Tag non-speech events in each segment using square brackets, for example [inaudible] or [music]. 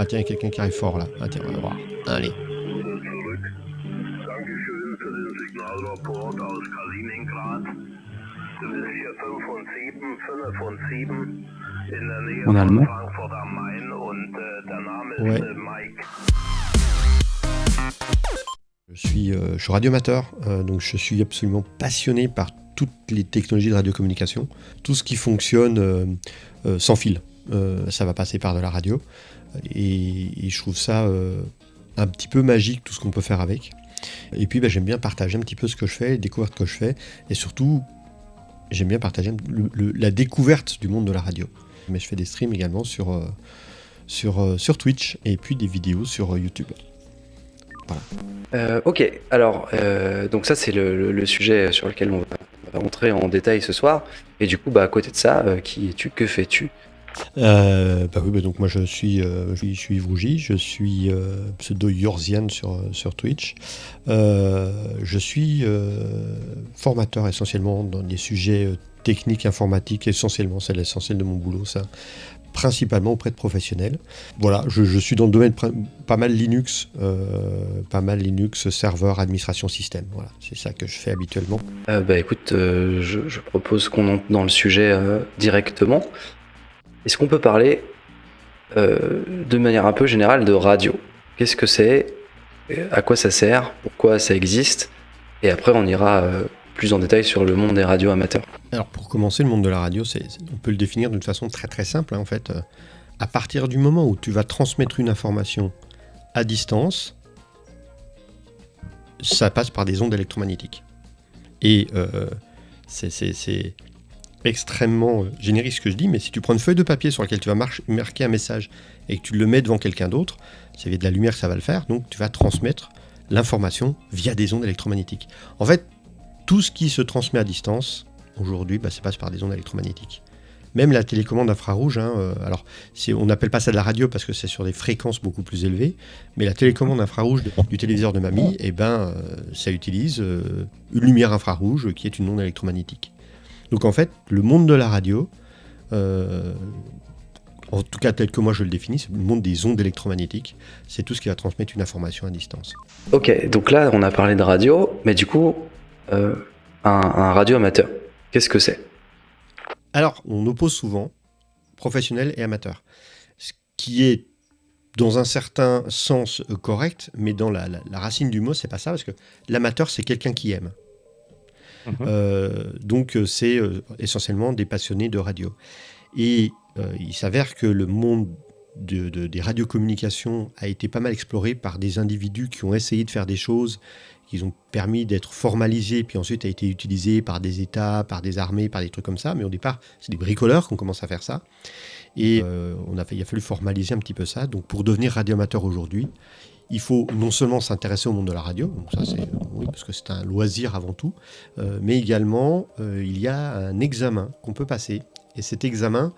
Ah tiens, il y a quelqu'un qui arrive fort là. Ah tiens, on va voir. Allez. En allemand Ouais. Je suis, euh, je suis radioamateur, euh, donc je suis absolument passionné par toutes les technologies de radiocommunication. Tout ce qui fonctionne euh, euh, sans fil, ça va passer par de la radio. Et, je trouve ça euh, un petit peu magique, tout ce qu'on peut faire avec. Et puis bah, j'aime bien partager un petit peu ce que je fais, les découvertes que je fais. Et surtout, j'aime bien partager la découverte du monde de la radio. Mais je fais des streams également sur, euh, sur, euh, Twitch et puis des vidéos sur euh, YouTube. Euh, ok, alors, euh, donc ça c'est le, sujet sur lequel on va, on va entrer en détail ce soir. Et du coup, bah, à côté de ça, euh, qui es-tu? Que fais-tu? Euh, bah oui, bah donc moi je suis, euh, je suis, je suis je suis euh, pseudo Yorzian sur, euh, sur Twitch. Euh, je suis euh, formateur essentiellement dans des sujets euh, techniques, informatiques, essentiellement, c'est l'essentiel de mon boulot, ça. Principalement auprès de professionnels. Voilà, je, suis dans le domaine pas mal Linux, euh, pas mal Linux, serveur, administration système. Voilà, c'est ça que je fais habituellement. Euh, Bah écoute, euh, je, propose qu'on entre dans le sujet euh, directement. Est-ce qu'on peut parler euh, de manière un peu générale de radio? Qu'est-ce que c'est? Euh, À quoi ça sert? Pourquoi ça existe? Et après, on ira euh, plus en détail sur le monde des radios amateurs. Alors pour commencer, le monde de la radio, on peut le définir d'une façon très très simple hein, en fait. À partir du moment où tu vas transmettre une information à distance, ça passe par des ondes électromagnétiques. Et c'est extrêmement euh, générique ce que je dis, mais si tu prends une feuille de papier sur laquelle tu vas marquer un message et que tu le mets devant quelqu'un d'autre, c'est via de la lumière ça va le faire, donc tu vas transmettre l'information via des ondes électromagnétiques. En fait, tout ce qui se transmet à distance, aujourd'hui, bah, ça passe par des ondes électromagnétiques. Même la télécommande infrarouge, hein, euh, alors on n'appelle pas ça de la radio parce que c'est sur des fréquences beaucoup plus élevées, mais la télécommande infrarouge du téléviseur de mamie, eh ben, euh, ça utilise une lumière infrarouge qui est une onde électromagnétique. Donc en fait, le monde de la radio, euh, en tout cas tel que moi je le définis, c'est le monde des ondes électromagnétiques, c'est tout ce qui va transmettre une information à distance. Ok, donc là, on a parlé de radio, mais du coup, euh, un, un radio amateur, qu'est-ce que c'est? Alors, on oppose souvent professionnel et amateur, ce qui est dans un certain sens correct, mais dans la, la- la racine du mot, c'est pas ça, parce que l'amateur, c'est quelqu'un qui aime. Mhm. Euh, donc, euh, c'est euh, essentiellement des passionnés de radio. Et il s'avère que le monde de- de- des radiocommunications a été pas mal exploré par des individus qui ont essayé de faire des choses qui ont permis d'être formalisés, puis ensuite a été utilisé par des États, par des armées, par des trucs comme ça. Mais au départ, c'est des bricoleurs qui ont commencé à faire ça. Et on a fait, il a fallu formaliser un petit peu ça. Donc pour devenir radioamateur aujourd'hui, il faut non seulement s'intéresser au monde de la radio, donc ça c'est parce que c'est un loisir avant tout, euh, mais également euh, il y a un examen qu'on peut passer. Et cet examen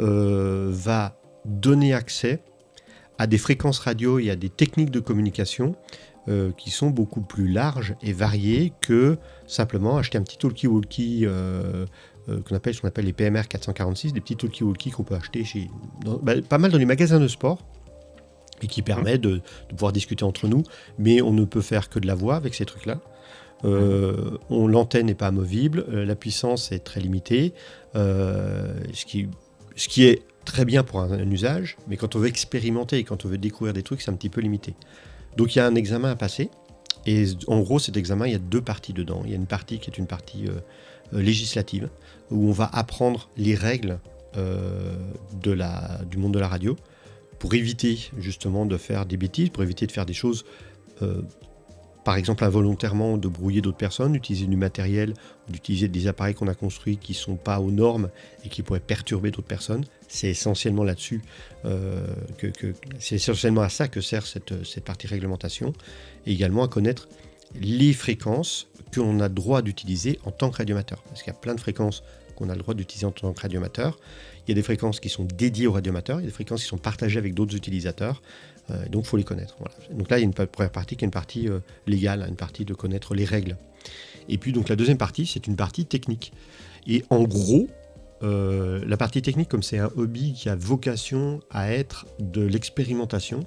euh, va donner accès à des fréquences radio et à des techniques de communication qui sont beaucoup plus larges et variées que simplement acheter un petit talkie-walkie qu'on appelle, qu'on appelle les PMR 446, des petits talkie-walkie qu'on peut acheter chez, bah, pas mal dans les magasins de sport et qui permet de, de pouvoir discuter entre nous, mais on ne peut faire que de la voix avec ces trucs-là. Euh, L'antenne n'est pas amovible, euh, la puissance est très limitée, euh, ce, qui, ce qui est très bien pour un, un usage, mais quand on veut expérimenter et quand on veut découvrir des trucs, c'est un petit peu limité. Donc il y a un examen à passer, et en gros cet examen, il y a deux parties dedans. Il y a une partie qui est une partie euh, législative, où on va apprendre les règles de la, du monde de la radio, pour éviter justement de faire des bêtises, pour éviter de faire des choses, euh, par exemple involontairement, de brouiller d'autres personnes, d'utiliser du matériel, d'utiliser des appareils qu'on a construits qui ne sont pas aux normes et qui pourraient perturber d'autres personnes. C'est essentiellement là-dessus euh, que, c'est essentiellement à ça que sert cette, cette partie réglementation, et également à connaître les fréquences qu'on a droit d'utiliser en tant que radioamateur. Parce qu'il y a plein de fréquences qu'on a le droit d'utiliser en tant que radioamateur. Il y a des fréquences qui sont dédiées aux radioamateurs, il y a des fréquences qui sont partagées avec d'autres utilisateurs, euh, donc il faut les connaître. Donc là, il y a une première partie qui est une partie euh, légale, une partie de connaître les règles. Et puis donc la deuxième partie, c'est une partie technique. Et en gros, la partie technique, comme c'est un hobby qui a vocation à être de l'expérimentation,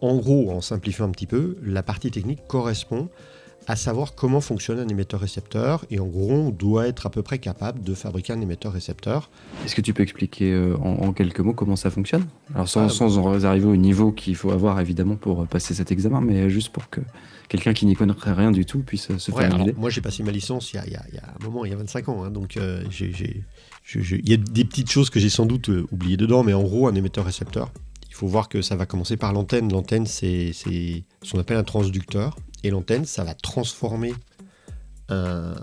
en gros, en simplifiant un petit peu, la partie technique correspond à savoir comment fonctionne un émetteur-récepteur. Et en gros, on doit être à peu près capable de fabriquer un émetteur-récepteur. Est-ce que tu peux expliquer euh, en, quelques mots comment ça fonctionne? Alors sans, ah, sans arriver au niveau qu'il faut avoir évidemment pour passer cet examen, mais juste pour que quelqu'un qui n'y connaîtrait rien du tout puisse se faire une idée. Moi, j'ai passé ma licence il y, a, il, y a, un moment, il y a 25 ans. Hein, donc, euh, il y a des petites choses que j'ai sans doute euh, oubliées dedans, mais en gros, un émetteur-récepteur, faut voir que ça va commencer par l'antenne. L'antenne, c'est ce qu'on appelle un transducteur. Et l'antenne, ça va transformer un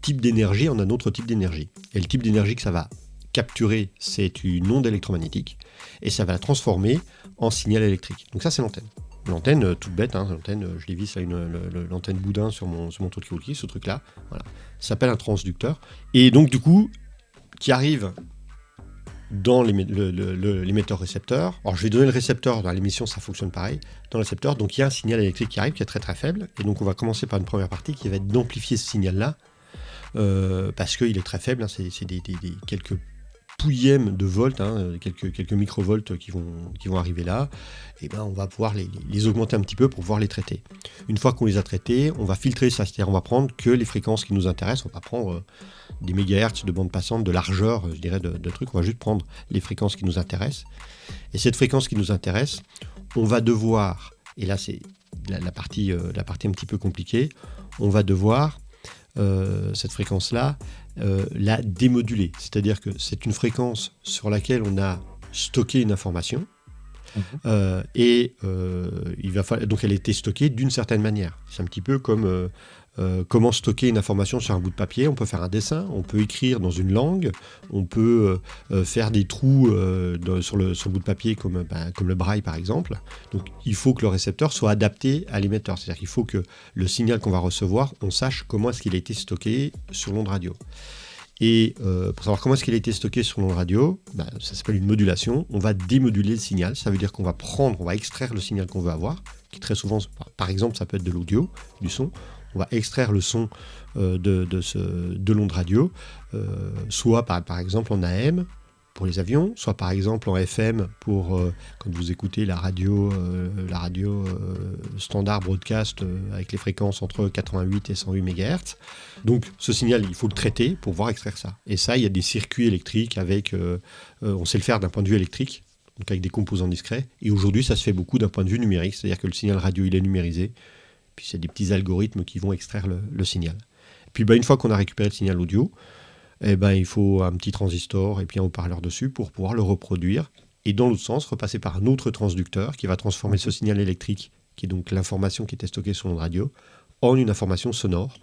type d'énergie en un autre type d'énergie. Et le type d'énergie que ça va capturer, c'est une onde électromagnétique. Et ça va la transformer en signal électrique. Donc ça, c'est l'antenne. L'antenne, euh, toute bête, hein, l'antenne, euh, je l'ai visse à l'antenne boudin sur mon, sur mon qui ce truc-là. Voilà. Ça s'appelle un transducteur. Et donc, du coup, qui arrive dans l'émetteur-récepteur. Alors je vais donner le récepteur, dans l'émission ça fonctionne pareil, dans le récepteur, donc il y a un signal électrique qui arrive qui est très très faible, et donc on va commencer par une première partie qui va être d'amplifier ce signal-là, euh, parce qu'il est très faible, hein, c'est des, quelques pouillèmes de volts, hein, quelques, quelques microvolts qui vont, arriver là, et ben on va pouvoir les, augmenter un petit peu pour pouvoir les traiter. Une fois qu'on les a traités, on va filtrer ça, c'est-à-dire on va prendre que les fréquences qui nous intéressent, on va prendre euh, des mégahertz de bande passante, de largeur, je dirais, de, trucs, on va juste prendre les fréquences qui nous intéressent. Et cette fréquence qui nous intéresse, on va devoir, et là c'est la, partie, euh, la partie un petit peu compliquée, on va devoir, euh, cette fréquence-là, euh, la démoduler. C'est-à-dire que c'est une fréquence sur laquelle on a stocké une information. Mhm. Euh, et euh, il va falloir, donc elle a été stockée d'une certaine manière. C'est un petit peu comme comment stocker une information sur un bout de papier? On peut faire un dessin, on peut écrire dans une langue, on peut faire des trous sur, le, sur, bout de papier comme, ben, comme le braille par exemple. Donc il faut que le récepteur soit adapté à l'émetteur. C'est-à-dire qu'il faut que le signal qu'on va recevoir, on sache comment est-ce qu'il a été stocké sur l'onde radio. Et euh, pour savoir comment est-ce qu'il a été stocké sur l'onde radio, bah, ça s'appelle une modulation. On va démoduler le signal. Ça veut dire qu'on va prendre, on va extraire le signal qu'on veut avoir, qui très souvent, par exemple, ça peut être de l'audio, du son. On va extraire le son euh, de, de l'onde radio, euh, soit par, par exemple en AM, pour les avions, soit par exemple en FM pour euh, quand vous écoutez la radio, la radio standard broadcast avec les fréquences entre 88 et 108 MHz. Donc ce signal, il faut le traiter pour pouvoir extraire ça. Et ça, il y a des circuits électriques avec, on sait le faire d'un point de vue électrique, donc avec des composants discrets. Et aujourd'hui, ça se fait beaucoup d'un point de vue numérique, c'est-à-dire que le signal radio, il est numérisé. Puis c'est des petits algorithmes qui vont extraire le, signal. Et puis bah, une fois qu'on a récupéré le signal audio, eh ben, il faut un petit transistor et puis un haut-parleur dessus pour pouvoir le reproduire. Et dans l'autre sens, repasser par un autre transducteur qui va transformer ce signal électrique, qui est donc l'information qui était stockée sur l'onde radio, en une information sonore.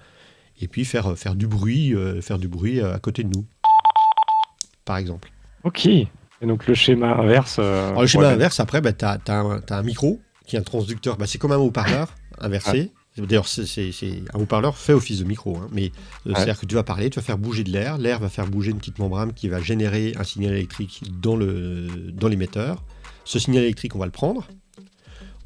Et puis faire, faire du bruit, euh, faire du bruit euh, à côté de nous, par exemple. Ok. Et donc le schéma inverse. Euh, le schéma inverse, après, bah, tu as, un micro qui est un transducteur. Bah, c'est comme un haut-parleur inversé. D'ailleurs, c'est un haut-parleur fait office de micro, hein, mais euh, c'est-à-dire que tu vas parler, tu vas faire bouger de l'air, l'air va faire bouger une petite membrane qui va générer un signal électrique dans l'émetteur. Dans Ce signal électrique, on va le prendre,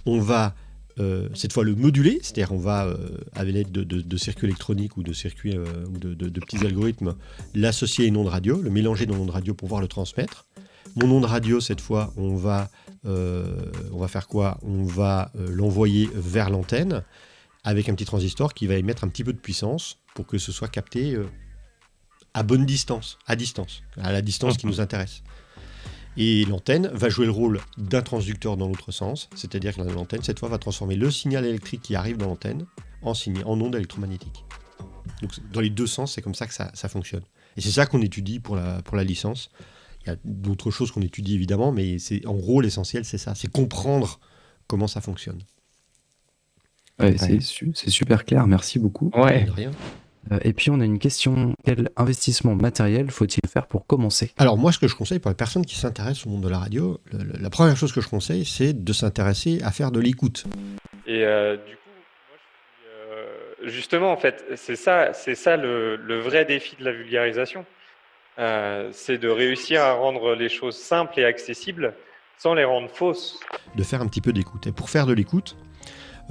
on va euh, cette fois le moduler, c'est-à-dire on va, euh, avec l'aide de, circuits électroniques ou de circuits ou de, petits algorithmes, l'associer à une onde radio, le mélanger dans l'onde radio pour pouvoir le transmettre. Mon onde radio, cette fois, on va, on va faire quoi? On va l'envoyer vers l'antenne avec un petit transistor qui va émettre un petit peu de puissance pour que ce soit capté euh, à bonne distance, à distance, à la distance qui nous intéresse. Et l'antenne va jouer le rôle d'un transducteur dans l'autre sens, c'est-à-dire que l'antenne, cette fois, va transformer le signal électrique qui arrive dans l'antenne en, en onde électromagnétique. Donc, dans les deux sens, c'est comme ça que ça, fonctionne. Et c'est ça qu'on étudie pour la, pour la licence. Il y a d'autres choses qu'on étudie évidemment, mais c'est en gros l'essentiel, c'est ça, c'est comprendre comment ça fonctionne. C'est super clair, merci beaucoup. Ouais. Euh, et puis on a une question, quel investissement matériel faut-il faire pour commencer? Alors moi ce que je conseille pour les personnes qui s'intéressent au monde de la radio, la première chose que je conseille c'est de s'intéresser à faire de l'écoute. Et euh, du coup, euh, justement en fait, c'est ça, c'est ça le, le, vrai défi de la vulgarisation, c'est de réussir à rendre les choses simples et accessibles sans les rendre fausses. De faire un petit peu d'écoute. Et pour faire de l'écoute,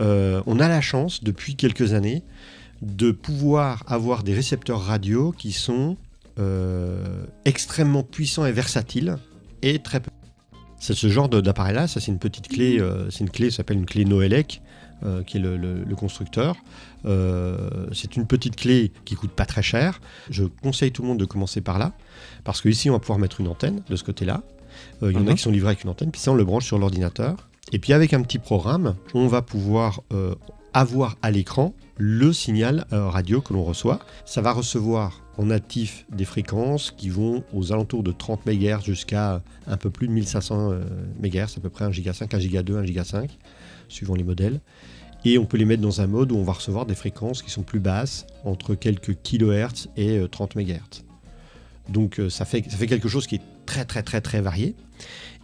euh, on a la chance, depuis quelques années, de pouvoir avoir des récepteurs radio qui sont extrêmement puissant et versatile et très peu. C'est ce genre d'appareil-là, ça c'est une petite clé, c'est une clé, ça s'appelle une clé Noelec, qui est le, constructeur. c'est une petite clé qui coûte pas très cher. Je conseille tout le monde de commencer par là, parce qu'ici on va pouvoir mettre une antenne de ce côté-là. Il y en a mhm. qui sont livrés avec une antenne, puis ça on le branche sur l'ordinateur. Et puis avec un petit programme, on va pouvoir avoir à l'écran le signal euh, radio que l'on reçoit. Ça va recevoir en natif des fréquences qui vont aux alentours de 30 MHz jusqu'à un peu plus de 1500 euh, MHz, à peu près 1 giga 5, 1 giga 2, 1 giga 5, suivant les modèles. Et on peut les mettre dans un mode où on va recevoir des fréquences qui sont plus basses, entre quelques kHz et 30 euh, MHz. Donc ça fait, ça fait quelque chose qui est très très très très varié.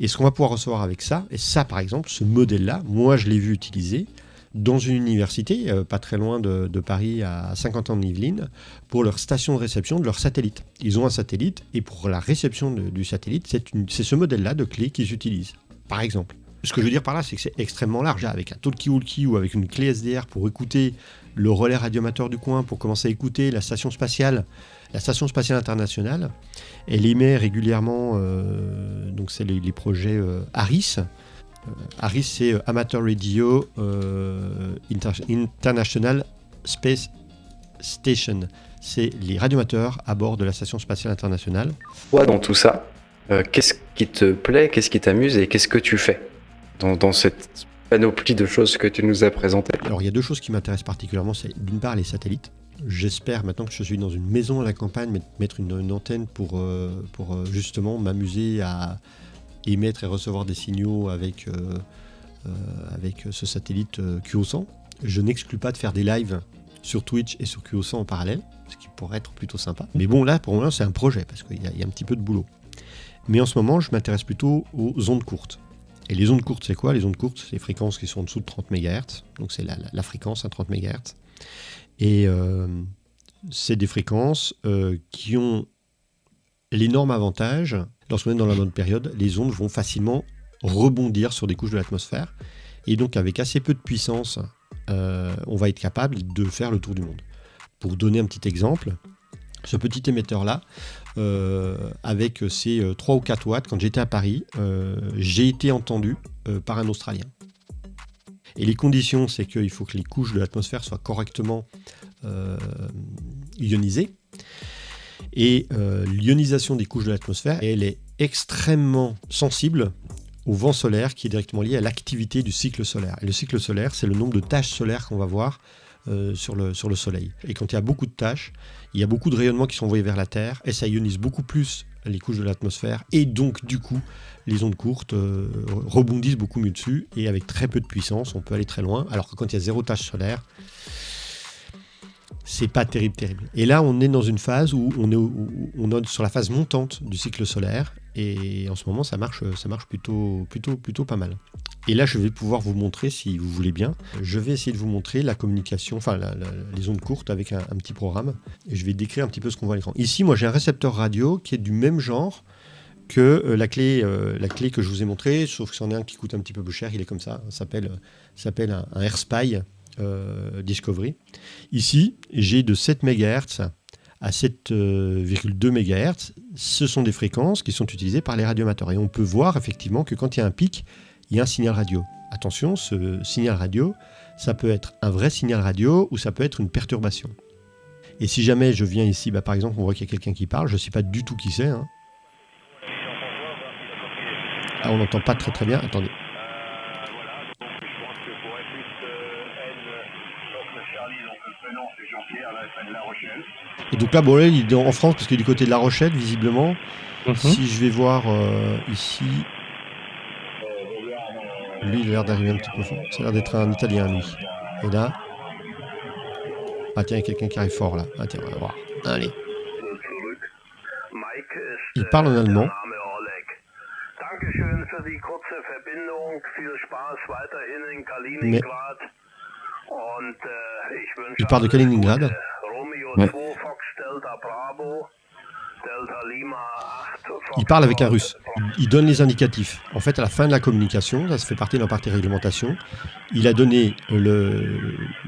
Et ce qu'on va pouvoir recevoir avec ça, et ça par exemple, ce modèle-là, moi je l'ai vu utiliser, dans une université, euh, pas très loin de, Paris, à 50 ans de Yvelines, pour leur station de réception de leur satellite. Ils ont un satellite et pour la réception du satellite, c'est ce modèle-là de clé qu'ils utilisent, par exemple. Ce que je veux dire par là, c'est que c'est extrêmement large. Avec un talkie-walkie ou avec une clé SDR pour écouter le relais radiomateur du coin, pour commencer à écouter la station spatiale, la station spatiale internationale, elle émet régulièrement, euh, donc c'est les, projets euh, ARIS, ARIS, c'est euh, Amateur Radio euh, International Space Station. C'est les radiomateurs à bord de la Station spatiale internationale. Toi, dans tout ça, euh, qu'est-ce qui te plaît, qu'est-ce qui t'amuse et qu'est-ce que tu fais? Dans, cette panoplie de choses que tu nous as présentées Alors, il y a deux choses qui m'intéressent particulièrement. C'est d'une part les satellites. J'espère maintenant que je suis dans une maison à la campagne, mettre une, antenne pour, pour justement m'amuser à, émettre et recevoir des signaux avec, euh, euh, avec ce satellite euh, QO100. Je n'exclus pas de faire des lives sur Twitch et sur QO100 en parallèle, ce qui pourrait être plutôt sympa. Mais bon, là, pour moi, c'est un projet, parce qu'il y, a un petit peu de boulot. Mais en ce moment, je m'intéresse plutôt aux ondes courtes. Et les ondes courtes, c'est quoi? Les ondes courtes, c'est les fréquences qui sont en dessous de 30 MHz. Donc c'est la, fréquence à 30 MHz. Et c'est des fréquences qui ont l'énorme avantage lorsqu'on est dans la bonne période, les ondes vont facilement rebondir sur des couches de l'atmosphère. Et donc avec assez peu de puissance, euh, on va être capable de faire le tour du monde. Pour donner un petit exemple, ce petit émetteur-là, euh, avec ses 3 euh, ou 4 watts, quand j'étais à Paris, j'ai été entendu par un Australien. Et les conditions, c'est qu'il faut que les couches de l'atmosphère soient correctement ionisées. Et euh, l'ionisation des couches de l'atmosphère, elle est extrêmement sensible au vent solaire qui est directement lié à l'activité du cycle solaire. Et le cycle solaire, c'est le nombre de taches solaires qu'on va voir euh, sur, le, sur le Soleil. Et quand il y a beaucoup de tâches, il y a beaucoup de rayonnements qui sont envoyés vers la Terre, et ça ionise beaucoup plus les couches de l'atmosphère, et donc du coup, les ondes courtes euh, rebondissent beaucoup mieux dessus, et avec très peu de puissance, on peut aller très loin, alors que quand il y a zéro tâche solaire, c'est pas terrible, terrible. Et là, on est dans une phase où on est, on est sur la phase montante du cycle solaire, et en ce moment, ça marche, ça marche plutôt, plutôt, plutôt pas mal. Et là, je vais pouvoir vous montrer, si vous voulez bien, je vais essayer de vous montrer la communication, enfin les ondes courtes avec un, petit programme, et je vais décrire un petit peu ce qu'on voit à l'écran. Ici, moi, j'ai un récepteur radio qui est du même genre que euh, la, clé, euh, la clé que je vous ai montrée, sauf que c'en est un qui coûte un petit peu plus cher, il est comme ça, ça s'appelle un, un AirSpy, euh, Discovery. Ici, j'ai de 7 MHz à 7,2 euh, MHz. Ce sont des fréquences qui sont utilisées par les radiomateurs. Et on peut voir effectivement que quand il y a un pic, il y a un signal radio. Attention, ce signal radio, ça peut être un vrai signal radio ou ça peut être une perturbation. Et si jamais je viens ici, bah, par exemple, on voit qu'il y a quelqu'un qui parle, je ne sais pas du tout qui c'est. Hein. Ah, on n'entend pas très très bien. Attendez. Donc là, bon, là, il est en France parce qu'il est du côté de La Rochelle, visiblement. Mhm. Si je vais voir euh, ici. Lui, il a l'air d'arriver un petit peu fort. Ça a l'air d'être un Italien, lui. Et là. Ah, tiens, il y a quelqu'un qui arrive fort là. Ah, tiens, on va voir. Allez. Il parle en allemand. Mais il parle de Kaliningrad. Il parle avec un russe. Il donne les indicatifs. En fait, à la fin de la communication, ça se fait partie d'un partie réglementation, il a donné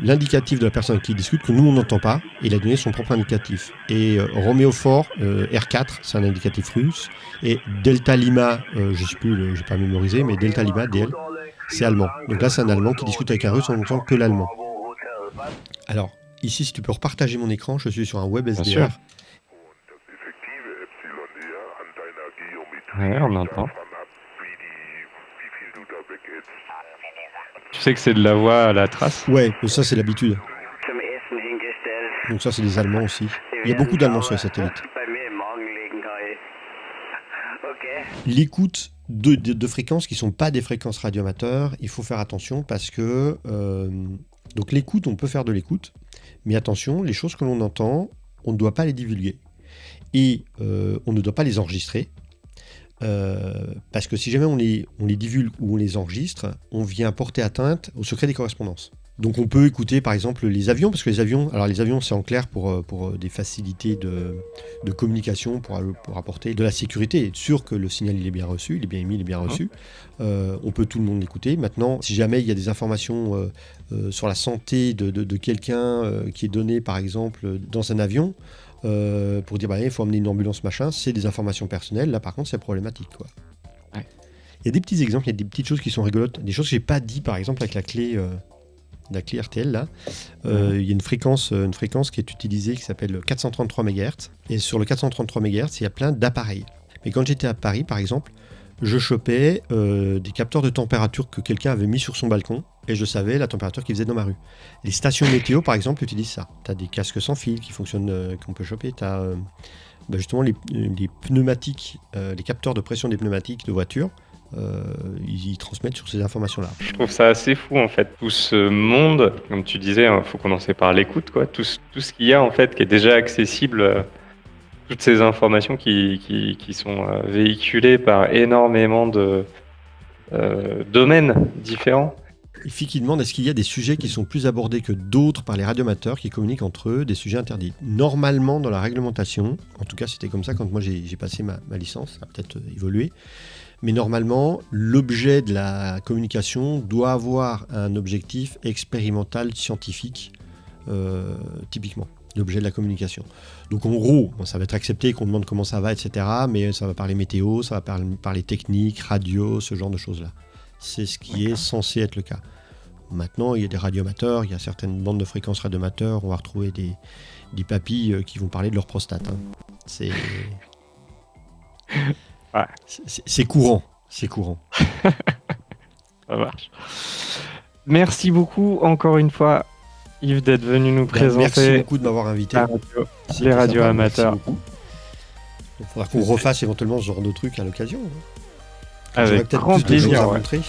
l'indicatif de la personne qui discute que nous, on n'entend pas, il a donné son propre indicatif. Et euh, Roméo Fort, euh, R4, c'est un indicatif russe, et Delta Lima, euh, je ne sais plus, je n'ai pas mémorisé, mais Delta Lima, DL, c'est allemand. Donc là, c'est un allemand qui discute avec un russe en n'entend que l'allemand. Alors, ici, si tu peux repartager mon écran, je suis sur un web SDR. Ouais, on entend. Tu sais que c'est de la voix à la trace? Ouais, mais ça c'est l'habitude. Donc ça c'est des Allemands aussi. Il y a beaucoup d'Allemands sur les satellites. L'écoute de, fréquences qui ne sont pas des fréquences radioamateurs, il faut faire attention parce que... Euh, donc l'écoute, on peut faire de l'écoute, mais attention, les choses que l'on entend, on ne doit pas les divulguer. Et euh, on ne doit pas les enregistrer. Euh, parce que si jamais on les, on divulgue ou on les enregistre, on vient porter atteinte au secret des correspondances. Donc on peut écouter par exemple les avions, parce que les avions, alors les avions c'est en clair pour, euh, pour euh, des facilités de, de communication, pour, pour, apporter de la sécurité, être sûr que le signal il est bien reçu, il est bien émis, il est bien reçu. on peut tout le monde l'écouter. Maintenant, si jamais il y a des informations sur la santé de, de, de quelqu'un qui est donnée par exemple dans un avion, euh, pour dire bah, il faut emmener une ambulance machin, c'est des informations personnelles. Là par contre c'est problématique quoi. Il y a des petits exemples, il y a des petites choses qui sont rigolotes, des choses que j'ai pas dit par exemple avec la clé, euh, la clé RTL là. Euh, il y a une fréquence, une fréquence qui est utilisée qui s'appelle 433 MHz et sur le 433 MHz il y a plein d'appareils. Mais quand j'étais à Paris par exemple, je chopais des capteurs de température que quelqu'un avait mis sur son balcon et je savais la température qu'il faisait dans ma rue. Les stations météo, par exemple, utilisent ça. Tu as des casques sans fil qui fonctionnent, euh, qu'on peut choper. Tu as euh, bah, justement les, pneumatiques, euh, les capteurs de pression des pneumatiques de voiture. Ils, transmettent sur ces informations-là. Je trouve ça assez fou en fait, tout ce monde, comme tu disais, il hein, faut commencer par l'écoute, quoi. Tout, tout ce qu'il y a en fait qui est déjà accessible toutes ces informations qui, qui, qui sont véhiculées par énormément de domaines différents. Il demande est-ce qu'il y a des sujets qui sont plus abordés que d'autres par les radiomateurs qui communiquent entre eux, des sujets interdits? Normalement, dans la réglementation, en tout cas c'était comme ça quand moi j'ai passé ma, licence, ça a peut-être euh, évolué, mais normalement, l'objet de la communication doit avoir un objectif expérimental scientifique, euh, typiquement, l'objet de la communication. Donc en gros, ça va être accepté qu'on demande comment ça va, etc., mais ça va parler météo, ça va parler, parler technique, radio, ce genre de choses-là. C'est ce qui est censé être le cas. Maintenant, il y a des radioamateurs, il y a certaines bandes de fréquences radioamateurs, on va retrouver des, des papilles euh, qui vont parler de leur prostate. Hein. C'est. [laughs] C'est courant. C'est courant. [laughs] Ça marche. Merci beaucoup encore une fois, Yves, d'être venu nous ben, présenter. Merci beaucoup de m'avoir invité. les radios amateurs. Il faudra qu'on refasse éventuellement ce genre de truc à l'occasion. Hein. Avec grand plaisir. montrer.